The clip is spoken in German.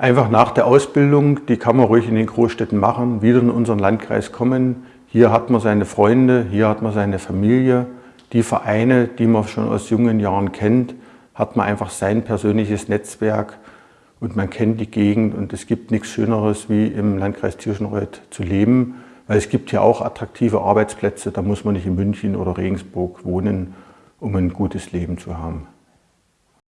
Einfach nach der Ausbildung, die kann man ruhig in den Großstädten machen, wieder in unseren Landkreis kommen. Hier hat man seine Freunde, hier hat man seine Familie. Die Vereine, die man schon aus jungen Jahren kennt, hat man einfach sein persönliches Netzwerk und man kennt die Gegend und es gibt nichts Schöneres, wie im Landkreis Tirschenreuth zu leben, weil es gibt hier auch attraktive Arbeitsplätze, da muss man nicht in München oder Regensburg wohnen, um ein gutes Leben zu haben.